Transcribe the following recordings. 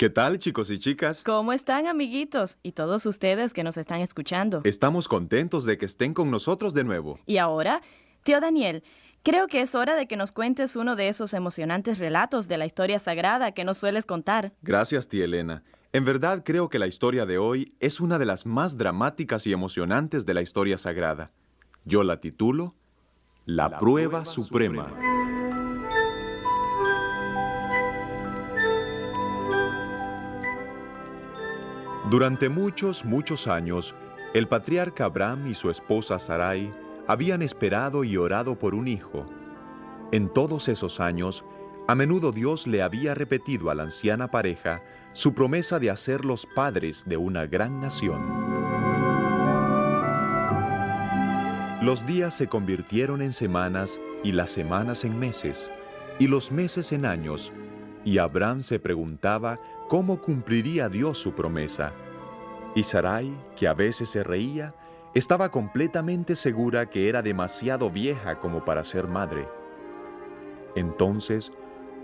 ¿Qué tal, chicos y chicas? ¿Cómo están, amiguitos? Y todos ustedes que nos están escuchando. Estamos contentos de que estén con nosotros de nuevo. Y ahora, tío Daniel, creo que es hora de que nos cuentes uno de esos emocionantes relatos de la historia sagrada que nos sueles contar. Gracias, tía Elena. En verdad creo que la historia de hoy es una de las más dramáticas y emocionantes de la historia sagrada. Yo la titulo La, prueba, suprema. Durante muchos, muchos años, el patriarca Abraham y su esposa Sarai habían esperado y orado por un hijo. En todos esos años, a menudo Dios le había repetido a la anciana pareja su promesa de hacer los padres de una gran nación. Los días se convirtieron en semanas y las semanas en meses y los meses en años, y Abraham se preguntaba cómo cumpliría Dios su promesa. Y Sarai, que a veces se reía, estaba completamente segura que era demasiado vieja como para ser madre. Entonces,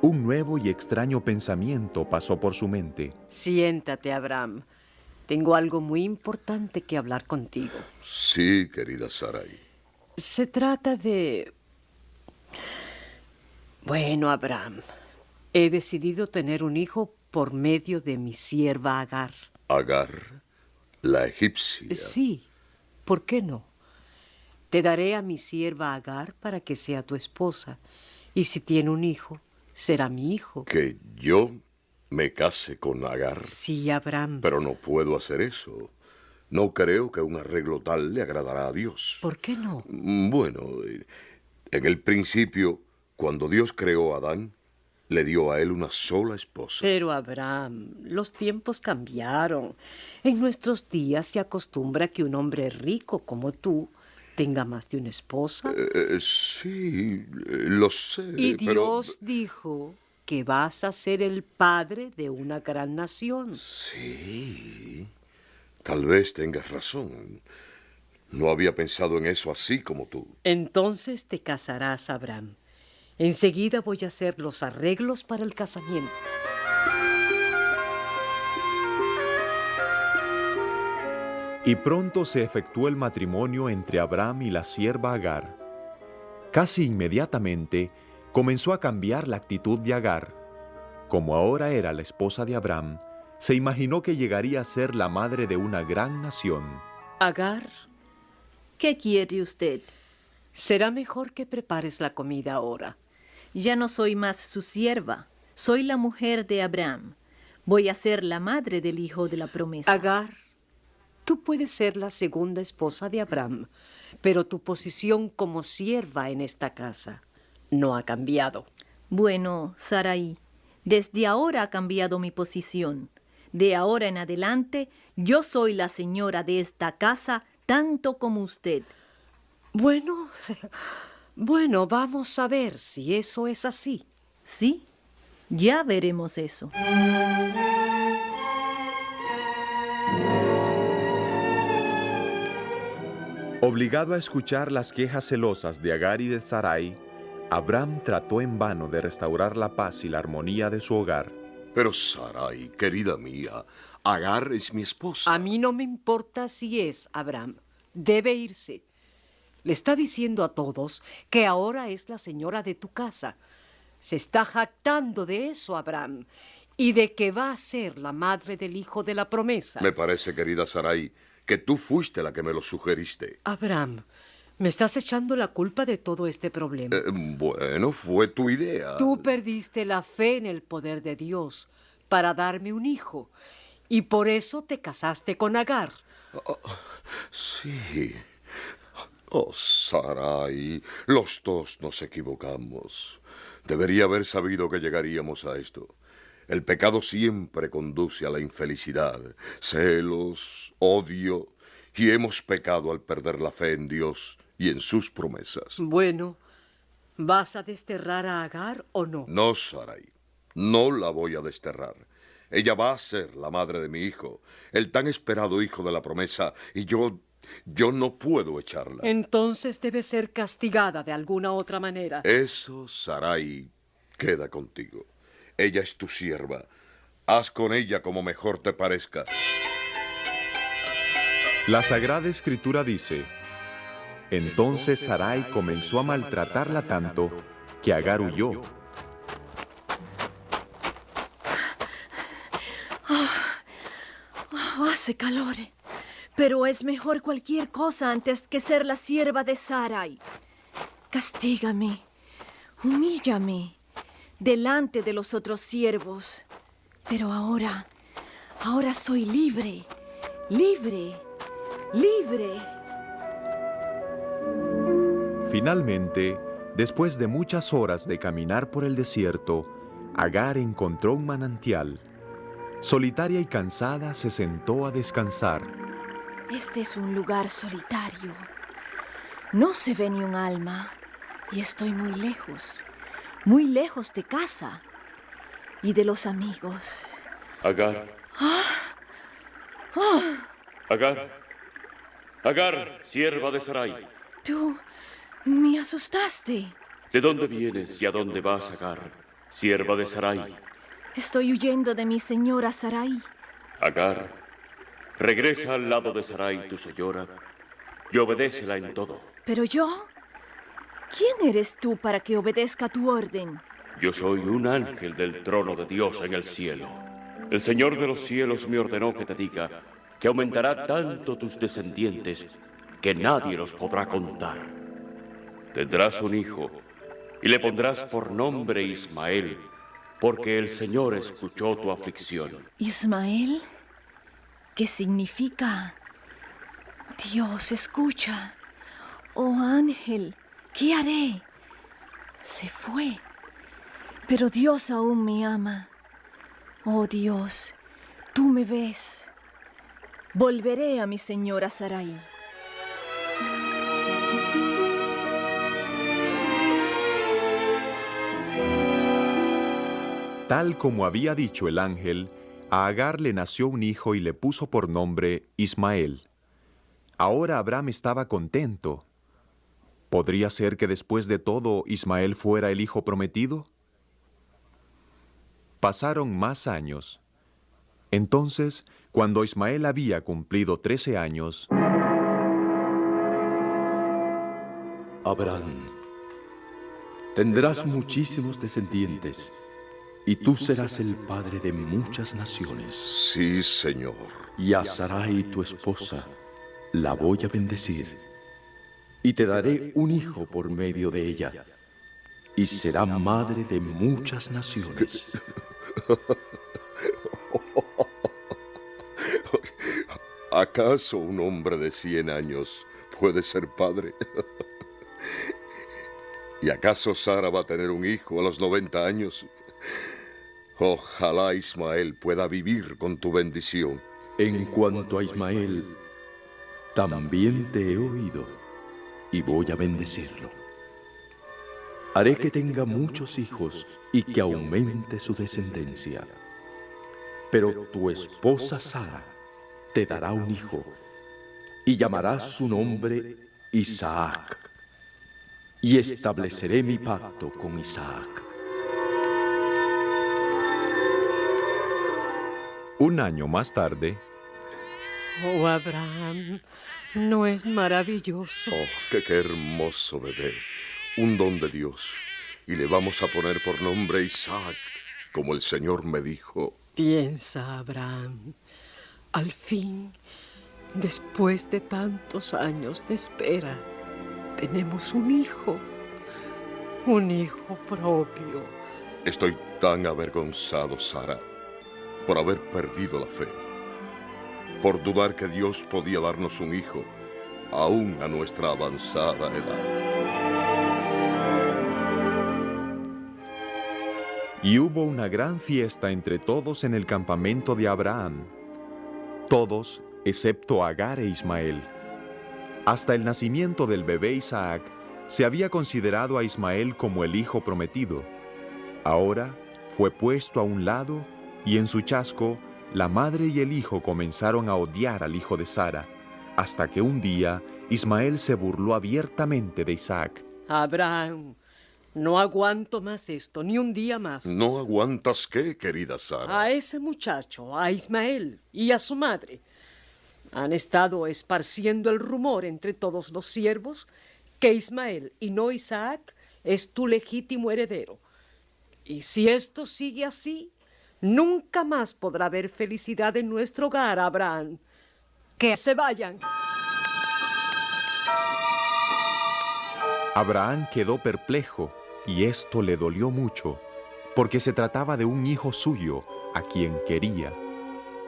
un nuevo y extraño pensamiento pasó por su mente. Siéntate, Abraham. Tengo algo muy importante que hablar contigo. Sí, querida Sarai. Se trata de... Bueno, Abraham, he decidido tener un hijo por medio de mi sierva Agar. Agar, la egipcia. Sí, ¿por qué no? Te daré a mi sierva Agar para que sea tu esposa, y si tiene un hijo, será mi hijo. ¿Que yo me case con Agar? Sí, Abraham. Pero no puedo hacer eso. No creo que un arreglo tal le agradará a Dios. ¿Por qué no? Bueno, en el principio, cuando Dios creó a Adán, le dio a él una sola esposa. Pero, Abraham, los tiempos cambiaron. En nuestros días se acostumbra que un hombre rico como tú tenga más de una esposa. Eh, sí, eh, lo sé. y pero- Dios dijo que vas a ser el padre de una gran nación. Sí, tal vez tengas razón. No había pensado en eso así como tú. Entonces te casarás, Abraham. Enseguida voy a hacer los arreglos para el casamiento. Y pronto se efectuó el matrimonio entre Abraham y la sierva Agar. Casi inmediatamente comenzó a cambiar la actitud de Agar. Como ahora era la esposa de Abraham, se imaginó que llegaría a ser la madre de una gran nación. Agar, ¿Qué quiere usted? será mejor que prepares la comida ahora. Ya no soy más su sierva, soy la mujer de Abraham. Voy a ser la madre del hijo de la promesa. Agar, tú puedes ser la segunda esposa de Abraham, pero tu posición como sierva en esta casa no ha cambiado. Bueno, Sarai, desde ahora ha cambiado mi posición. De ahora en adelante, yo soy la señora de esta casa tanto como usted. Bueno, bueno, vamos a ver si eso es así. ¿Sí? Ya veremos eso. Obligado a escuchar las quejas celosas de Agar y de Sarai, Abraham trató en vano de restaurar la paz y la armonía de su hogar. Pero Sarai, querida mía, Agar es mi esposa. A mí no me importa si es Abraham. Debe irse. Le está diciendo a todos que ahora es la señora de tu casa. Se está jactando de eso, Abraham, y de que va a ser la madre del hijo de la promesa. Me parece, querida Sarai, que tú fuiste la que me lo sugeriste. Abraham, me estás echando la culpa de todo este problema. Eh, bueno, fue tu idea. Tú perdiste la fe en el poder de Dios para darme un hijo, y por eso te casaste con Agar. Sí. Oh, Sarai, los dos nos equivocamos. Debería haber sabido que llegaríamos a esto. El pecado siempre conduce a la infelicidad, celos, odio, y hemos pecado al perder la fe en Dios y en sus promesas. Bueno, ¿vas a desterrar a Agar o no? No, Sarai, no la voy a desterrar. Ella va a ser la madre de mi hijo, el tan esperado hijo de la promesa, y yo, yo no puedo echarla. Entonces debe ser castigada de alguna otra manera. Eso, Sarai, queda contigo. Ella es tu sierva. Haz con ella como mejor te parezca. La Sagrada Escritura dice, entonces Sarai comenzó a maltratarla tanto que Agar huyó. hace calor, pero es mejor cualquier cosa antes que ser la sierva de Sarai. Castígame, humíllame delante de los otros siervos. Pero ahora, ahora soy libre, libre, libre. Finalmente, después de muchas horas de caminar por el desierto, Agar encontró un manantial. Solitaria y cansada, se sentó a descansar. Este es un lugar solitario. No se ve ni un alma y estoy muy lejos, muy lejos de casa y de los amigos. Agar. Agar. Agar, sierva de Sarai. Tú me asustaste. ¿De dónde vienes y a dónde vas, Agar, sierva de Sarai? Estoy huyendo de mi señora Sarai. Agar, regresa al lado de Sarai, tu señora, y obedécela en todo. ¿Pero yo? ¿Quién eres tú para que obedezca tu orden? Yo soy un ángel del trono de Dios en el cielo. El Señor de los cielos me ordenó que te diga que aumentará tanto tus descendientes que nadie los podrá contar. Tendrás un hijo y le pondrás por nombre Ismael, porque el Señor escuchó tu aflicción. ¿Ismael? ¿Qué significa? Dios escucha. Oh ángel, ¿qué haré? Se fue. Pero Dios aún me ama. Oh Dios, tú me ves. Volveré a mi señora Sarai. Tal como había dicho el ángel, a Agar le nació un hijo y le puso por nombre Ismael. Ahora Abraham estaba contento. ¿Podría ser que después de todo Ismael fuera el hijo prometido? Pasaron más años. Entonces, cuando Ismael había cumplido trece años, Abraham, tendrás muchísimos descendientes y tú serás el padre de muchas naciones. Sí, Señor. Y a Sarai, tu esposa, la voy a bendecir. Y te daré un hijo por medio de ella. Y será madre de muchas naciones. ¿Acaso un hombre de cien años puede ser padre? ¿Y acaso Sara va a tener un hijo a los 90 años? Ojalá Ismael pueda vivir con tu bendición. En cuanto a Ismael, también te he oído y voy a bendecirlo. Haré que tenga muchos hijos y que aumente su descendencia. Pero tu esposa Sara te dará un hijo y llamarás su nombre Isaac. Y estableceré mi pacto con Isaac. Un año más tarde, Oh, Abraham, ¿no es maravilloso? Oh, qué, qué hermoso bebé. Un don de Dios. Y le vamos a poner por nombre Isaac, como el Señor me dijo. Piensa, Abraham. Al fin, después de tantos años de espera, tenemos un hijo. Un hijo propio. Estoy tan avergonzado, Sara, por haber perdido la fe. Por dudar que Dios podía darnos un hijo, aún a nuestra avanzada edad. y hubo una gran fiesta entre todos en el campamento de Abraham. Todos, excepto Agar e Ismael. Hasta el nacimiento del bebé Isaac, se había considerado a Ismael como el hijo prometido. Ahora fue puesto a un lado y en su chasco la madre y el hijo comenzaron a odiar al hijo de Sara, hasta que un día Ismael se burló abiertamente de Isaac. Abraham, No aguanto más esto, ni un día más. ¿No aguantas qué, querida Sara? A ese muchacho, a Ismael y a su madre. Han estado esparciendo el rumor entre todos los siervos que Ismael y no Isaac es tu legítimo heredero. Y si esto sigue así, nunca más podrá haber felicidad en nuestro hogar, Abraham. Que se vayan. Abraham quedó perplejo y esto le dolió mucho, porque se trataba de un hijo suyo a quien quería.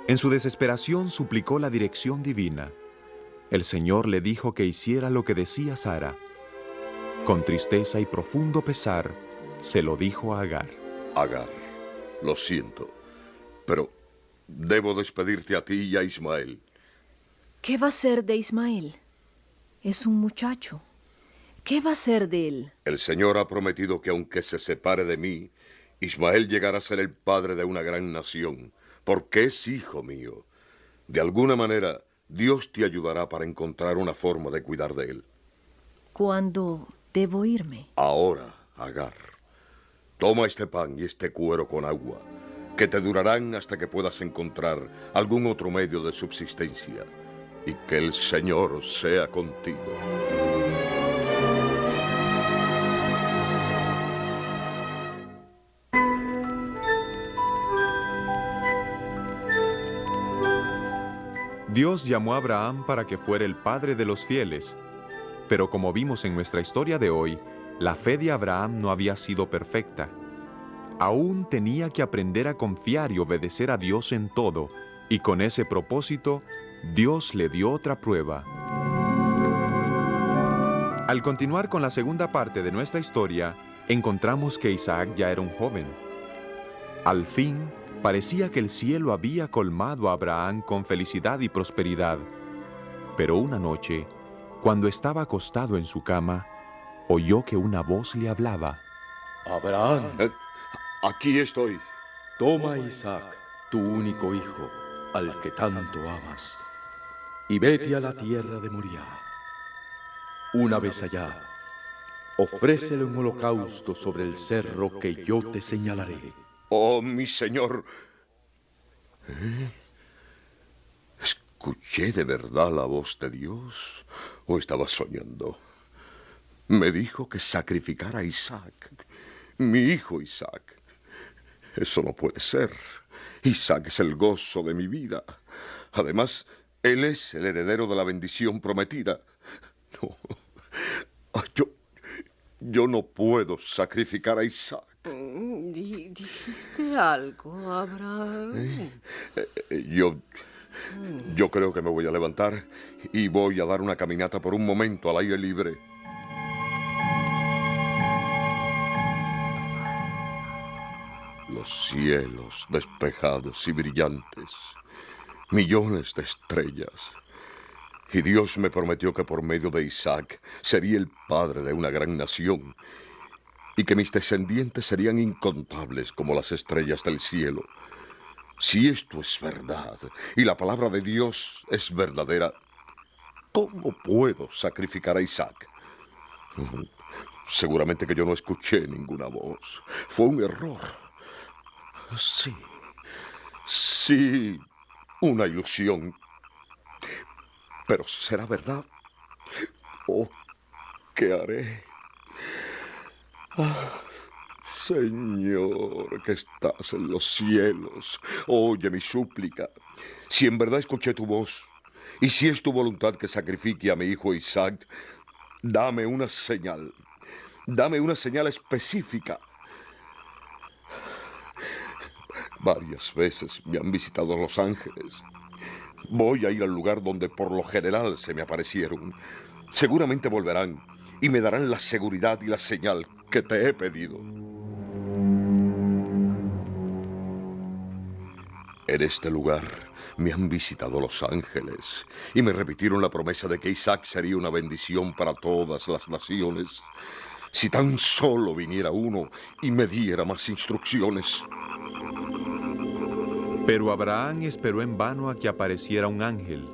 En su desesperación suplicó la dirección divina. El Señor le dijo que hiciera lo que decía Sara. Con tristeza y profundo pesar, se lo dijo a Agar. Agar, lo siento, pero debo despedirte a ti y a Ismael. ¿Qué va a ser de Ismael? Es un muchacho. ¿Qué va a ser de él? El Señor ha prometido que aunque se separe de mí, Ismael llegará a ser el padre de una gran nación, porque es hijo mío. De alguna manera, Dios te ayudará para encontrar una forma de cuidar de él. ¿Cuándo debo irme? Ahora, Agar, toma este pan y este cuero con agua, que te durarán hasta que puedas encontrar algún otro medio de subsistencia, y que el Señor sea contigo. Dios llamó a Abraham para que fuera el padre de los fieles, pero como vimos en nuestra historia de hoy, la fe de Abraham no había sido perfecta. Aún tenía que aprender a confiar y obedecer a Dios en todo, y con ese propósito, Dios le dio otra prueba. Al continuar con la segunda parte de nuestra historia, encontramos que Isaac ya era un joven. Al fin, parecía que el cielo había colmado a Abraham con felicidad y prosperidad. Pero una noche, cuando estaba acostado en su cama, oyó que una voz le hablaba. Abraham, Eh, aquí estoy. toma a Isaac, tu único hijo, al que tanto amas, y vete a la tierra de Moriah. Una vez allá, ofrécele un holocausto sobre el cerro que yo te señalaré. Oh, mi Señor. ¿Eh? ¿Escuché de verdad la voz de Dios o estaba soñando? Me dijo que sacrificara a Isaac, mi hijo Isaac. Eso no puede ser. Isaac es el gozo de mi vida. Además, él es el heredero de la bendición prometida. No. Ah, Yo, yo no puedo sacrificar a Isaac. Mm, di- ¿Dijiste algo, Abraham? Eh, Yo, yo creo que me voy a levantar y voy a dar una caminata por un momento al aire libre. Los cielos despejados y brillantes, millones de estrellas. Y Dios me prometió que por medio de Isaac sería el padre de una gran nación y que mis descendientes serían incontables como las estrellas del cielo. Si esto es verdad y la palabra de Dios es verdadera, ¿cómo puedo sacrificar a Isaac? Seguramente que yo no escuché ninguna voz. Fue un error. Sí, sí, una ilusión. Pero ¿será verdad? Oh, ¿qué haré? Ah, Señor, que estás en los cielos, oye mi súplica. Si en verdad escuché tu voz, y si es tu voluntad que sacrifique a mi hijo Isaac, dame una señal. Dame una señal específica. Varias veces me han visitado los ángeles. Voy a ir al lugar donde por lo general se me aparecieron. Seguramente volverán y me darán la seguridad y la señal que te he pedido. En este lugar me han visitado los ángeles y me repitieron la promesa de que Isaac sería una bendición para todas las naciones. Si tan solo viniera uno y me diera más instrucciones. Pero Abraham esperó en vano a que apareciera un ángel.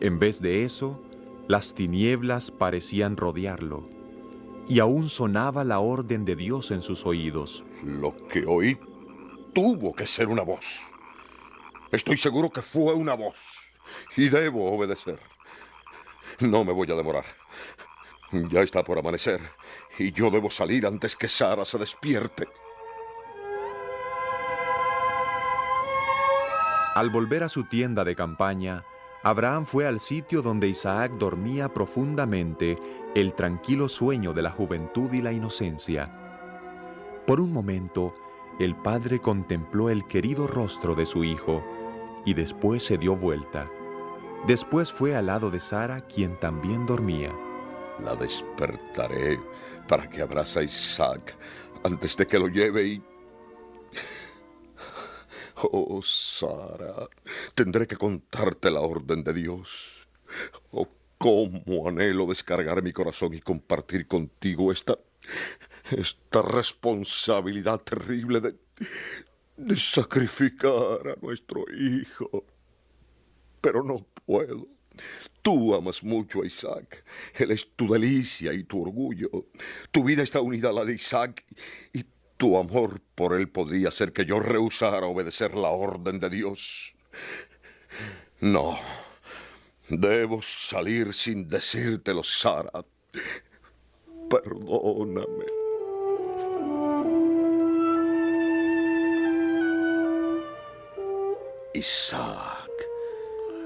En vez de eso, las tinieblas parecían rodearlo. y aún sonaba la orden de Dios en sus oídos. Lo que oí tuvo que ser una voz. Estoy seguro que fue una voz y debo obedecer. No me voy a demorar. Ya está por amanecer y yo debo salir antes que Sara se despierte. Al volver a su tienda de campaña, Abraham fue al sitio donde Isaac dormía profundamente el tranquilo sueño de la juventud y la inocencia. Por un momento, el padre contempló el querido rostro de su hijo y después se dio vuelta. Después fue al lado de Sara, quien también dormía. La despertaré para que abrace a Isaac antes de que lo lleve y... Oh, Sara, tendré que contarte la orden de Dios. Oh, cómo anhelo descargar mi corazón y compartir contigo esta... esta responsabilidad terrible de... de sacrificar a nuestro hijo. Pero no puedo. Tú amas mucho a Isaac. Él es tu delicia y tu orgullo. Tu vida está unida a la de Isaac y tu amor por él podría hacer que yo rehusara obedecer la orden de Dios. No. Debo salir sin decírtelo, Sara. Perdóname. Isaac.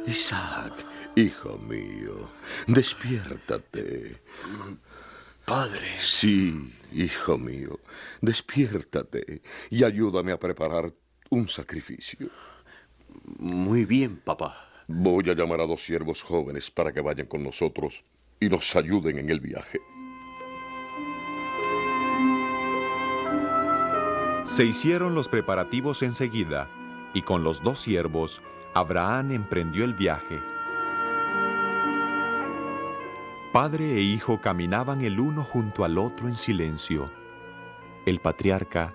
Isaac, hijo mío, despiértate. Padre. Sí, hijo mío, despiértate y ayúdame a preparar un sacrificio. Muy bien, papá. Voy a llamar a dos siervos jóvenes para que vayan con nosotros y nos ayuden en el viaje. Se hicieron los preparativos enseguida, y con los dos siervos, Abraham emprendió el viaje. Padre e hijo caminaban el uno junto al otro en silencio. El patriarca,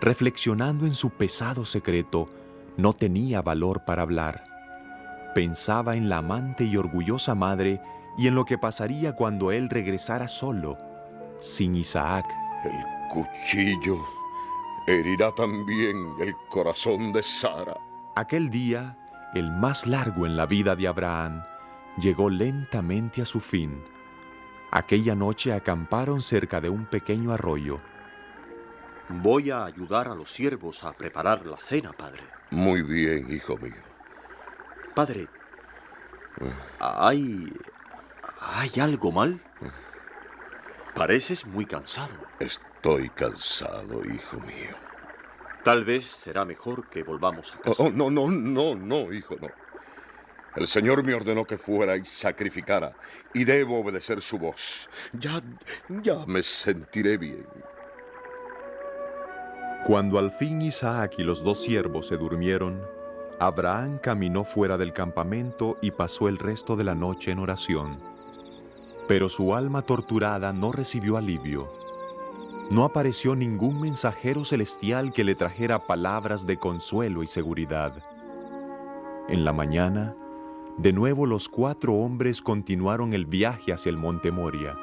reflexionando en su pesado secreto, no tenía valor para hablar. Pensaba en la amante y orgullosa madre y en lo que pasaría cuando él regresara solo, sin Isaac. El cuchillo herirá también el corazón de Sara. Aquel día, el más largo en la vida de Abraham, llegó lentamente a su fin. Aquella noche acamparon cerca de un pequeño arroyo. Voy a ayudar a los siervos a preparar la cena, padre. Muy bien, hijo mío. Padre, ¿hay... ¿hay algo mal? Pareces muy cansado. Estoy cansado, hijo mío. Tal vez será mejor que volvamos a casa. Oh, no, no, no, no, hijo, no. El Señor me ordenó que fuera y sacrificara, y debo obedecer su voz. Ya, ya me sentiré bien. Cuando al fin Isaac y los dos siervos se durmieron, Abraham caminó fuera del campamento y pasó el resto de la noche en oración. Pero su alma torturada no recibió alivio. No apareció ningún mensajero celestial que le trajera palabras de consuelo y seguridad. En la mañana, de nuevo los cuatro hombres continuaron el viaje hacia el monte Moria.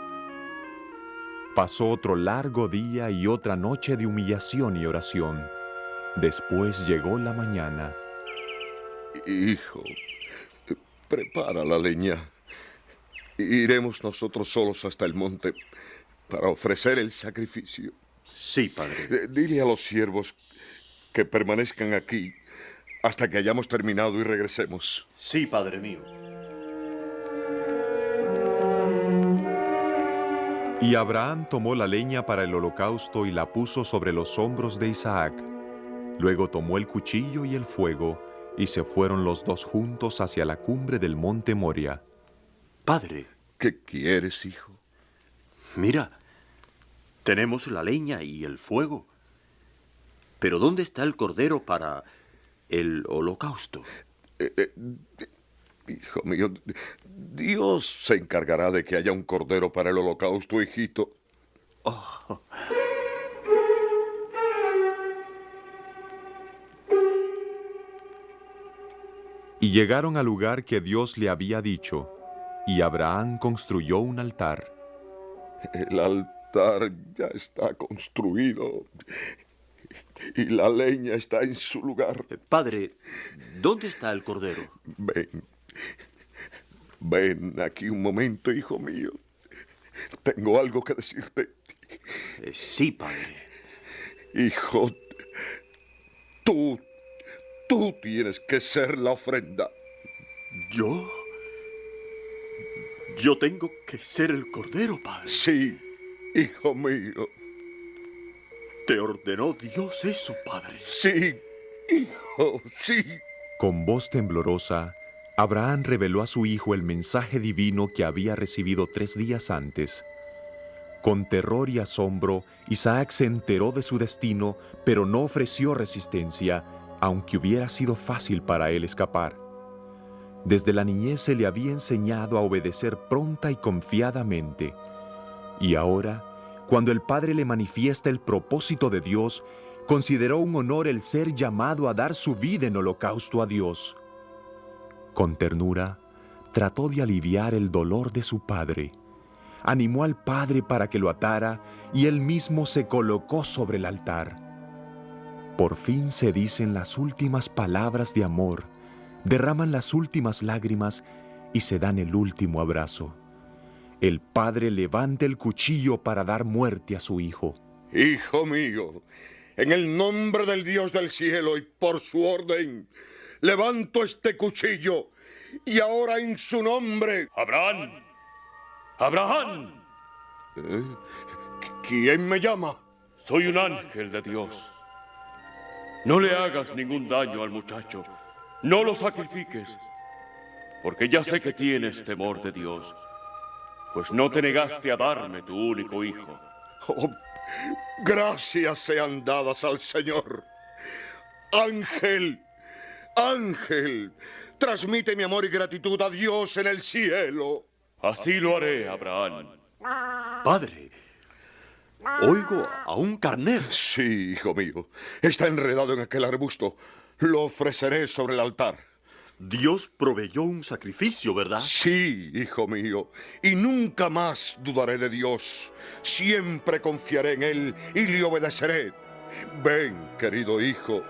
Pasó otro largo día y otra noche de humillación y oración. Después llegó la mañana. Hijo, prepara la leña. Iremos nosotros solos hasta el monte para ofrecer el sacrificio. Sí, padre. Eh, Dile a los siervos que permanezcan aquí hasta que hayamos terminado y regresemos. Sí, padre mío. Y Abraham tomó la leña para el holocausto y la puso sobre los hombros de Isaac. Luego tomó el cuchillo y el fuego, y se fueron los dos juntos hacia la cumbre del monte Moria. Padre, ¿Qué quieres, hijo? mira. Tenemos la leña y el fuego. Pero ¿dónde está el cordero para el holocausto? Eh, eh, hijo mío, Dios se encargará de que haya un cordero para el holocausto, hijito. Y llegaron al lugar que Dios le había dicho, y Abraham construyó un altar. El altar ya está construido y la leña está en su lugar. Eh, padre, ¿dónde está el cordero? Ven, ven aquí un momento, hijo mío. Tengo algo que decirte. Eh, sí, padre. Hijo, tú, tú tienes que ser la ofrenda. ¿Yo? Yo tengo que ser el cordero, padre. Sí, hijo mío. ¿Te ordenó Dios eso, padre? Sí, hijo, sí. Con voz temblorosa, Abraham reveló a su hijo el mensaje divino que había recibido tres días antes. Con terror y asombro, Isaac se enteró de su destino, pero no ofreció resistencia, aunque hubiera sido fácil para él escapar. Desde la niñez se le había enseñado a obedecer pronta y confiadamente. Y ahora, cuando el Padre le manifiesta el propósito de Dios, consideró un honor el ser llamado a dar su vida en holocausto a Dios. Con ternura, trató de aliviar el dolor de su padre. Animó al padre para que lo atara y él mismo se colocó sobre el altar. Por fin se dicen las últimas palabras de amor, derraman las últimas lágrimas y se dan el último abrazo. El padre levanta el cuchillo para dar muerte a su hijo. Hijo mío, en el nombre del Dios del cielo y por su orden, levanto este cuchillo y ahora en su nombre... Abraham. Abraham. ¿Eh? ¿Quién me llama? Soy un ángel de Dios. No le hagas ningún daño al muchacho. No lo sacrifiques. Porque ya sé que tienes temor de Dios. Pues no te negaste a darme tu único hijo. Oh, gracias sean dadas al Señor. Ángel, ángel, transmite mi amor y gratitud a Dios en el cielo. Así lo haré, Abraham. Padre, oigo a un carnero. Sí, hijo mío. Está enredado en aquel arbusto. Lo ofreceré sobre el altar. Dios proveyó un sacrificio, ¿verdad? Sí, hijo mío. Y nunca más dudaré de Dios. Siempre confiaré en Él y le obedeceré. Ven, querido hijo.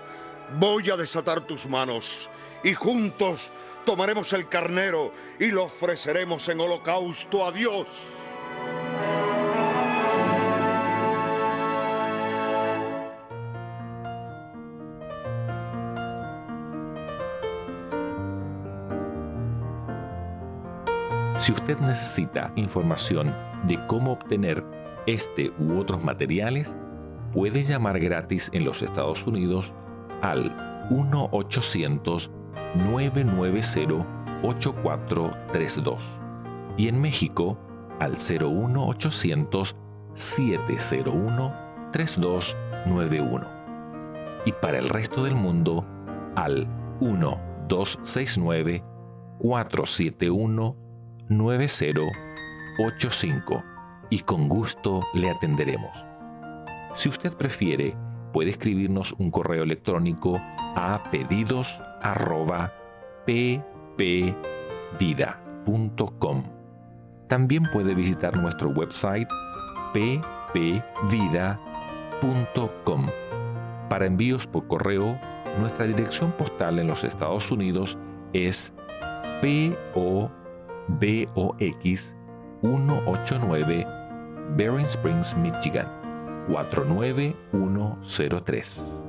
Voy a desatar tus manos y juntos tomaremos el carnero y lo ofreceremos en holocausto a Dios. Usted necesita información de cómo obtener este u otros materiales, puede llamar gratis en los Estados Unidos al 1-800-990-8432 y en México al 01800-701-3291 y para el resto del mundo al 1-269-471 9085 y con gusto le atenderemos. Si usted prefiere, puede escribirnos un correo electrónico a pedidos@ppvida.com. También puede visitar nuestro website ppvida.com. Para envíos por correo, nuestra dirección postal en los Estados Unidos es PO BOX 189 Bering Springs, Michigan 49103.